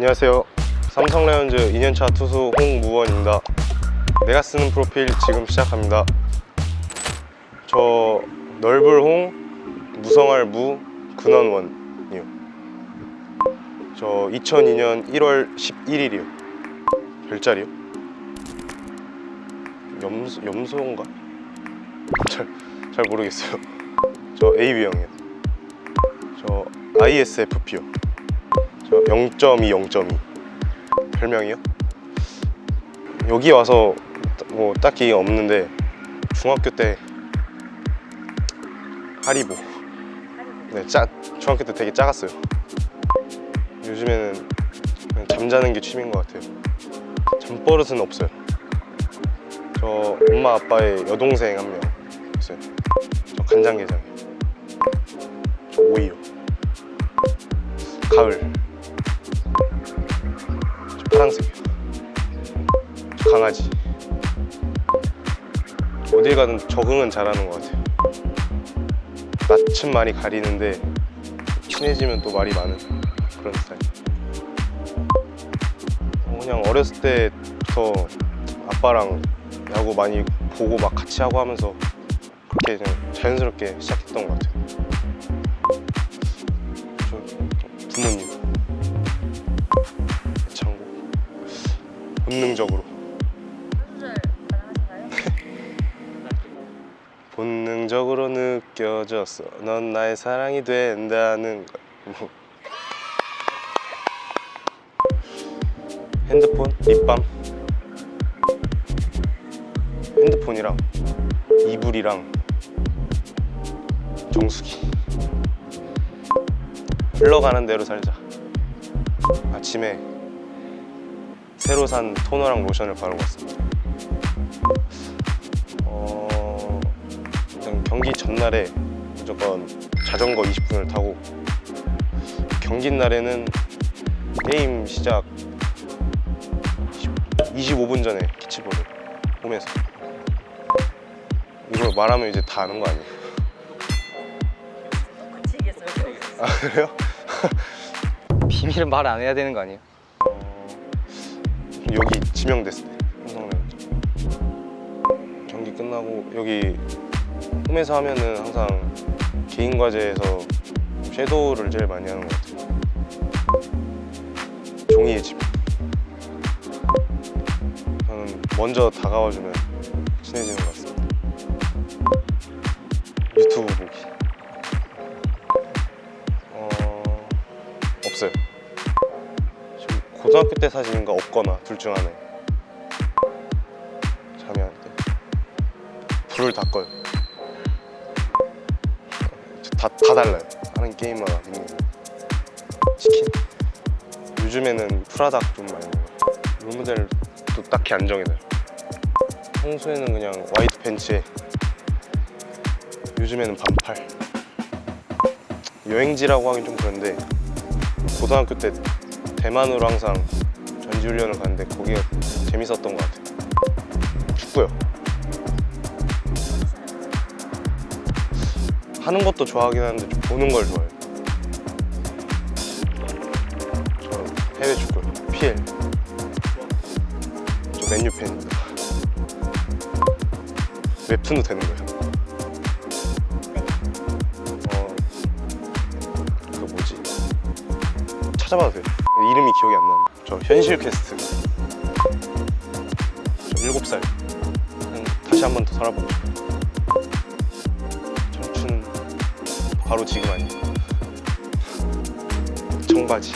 안녕하세요. 삼성 라이온즈 2년차 투수 홍무원입니다. 내가 쓰는 프로필 지금 시작합니다. 저 넓을 홍, 무성할 무, 근원원이요. 저 2002년 1월 11일이요. 별자리요? 염소, 염소인가? 잘, 잘 모르겠어요. 저 AB형이요. 저 ISFP요. 저 0.2, 0.2 별명이요? 여기 와서 뭐 딱히 없는데 중학교 때 하리보. 네, 짜, 중학교 때 되게 작았어요. 요즘에는 그냥 잠자는 게 취미인 것 같아요. 잠버릇은 없어요. 저 엄마 아빠의 여동생 한 명 있어요. 저 간장게장이요. 저 오이요. 가을. 저 파랑색이요 저 강아지. 어딜 가든 적응은 잘하는 것 같아요. 낯은 많이 가리는데 친해지면 또 말이 많은 그런 스타일. 어, 그냥 어렸을 때부터 아빠랑 야구 많이 보고 막 같이 하고 하면서 그렇게 그냥 자연스럽게 시작했던 것 같아요. 저 부모님 본능적으로? 본능적으로 느껴졌어. 넌 나의 사랑이 된다는 걸 뭐. 핸드폰, 립밤. 핸드폰이랑 이불이랑 정수기. 흘러가는 대로 살자. 아침에 새로 산 토너랑 로션을 바르고 왔습니다 어... 일단 경기 전날에 무조건 자전거 20분을 타고 경기 날에는 게임 시작 25분 전에 캐치볼을 홈에서 이걸 말하면 이제 다 아는 거 아니에요? 아 그래요? 비밀은 말 안 해야 되는 거 아니에요? 어... 여기 지명됐을 때. 삼성라이온즈 경기 끝나고 여기 홈에서 하면은 항상 개인 과제에서 섀도우를 제일 많이 하는 것 같아요. 종이의 집. 저는 먼저 다가와주면 친해지는 것 같습니다. 유튜브 보기. 어... 없어요 고등학교 때 사진인가 없거나 둘 중 하나에. 잠이 안때 불을 다 꺼요. 다, 다 달라요. 하는 게임마다 치킨? 요즘에는 프라닭 좀 많이 먹어요. 롤모델도 딱히 안 정해져요. 평소에는 그냥 화이트 팬츠에. 요즘에는 반팔. 여행지라고 하긴 좀 그런데 고등학교 때 대만으로 항상 전지훈련을 갔는데 거기가 재밌었던 것 같아요. 축구요. 하는 것도 좋아하긴 하는데 좀 보는 걸 좋아해요. 저 해외 축구요 PL 저 맨유 팬입니다. 웹툰도 되는 거예요. 어... 그 뭐지? 찾아봐도 돼요 이름이 기억이 안 나는데. 저 현실 퀘스트. 저 7살. 그냥 다시 한 번 더 살아보고 싶어요. 청춘은 바로 지금 아니에요. 청바지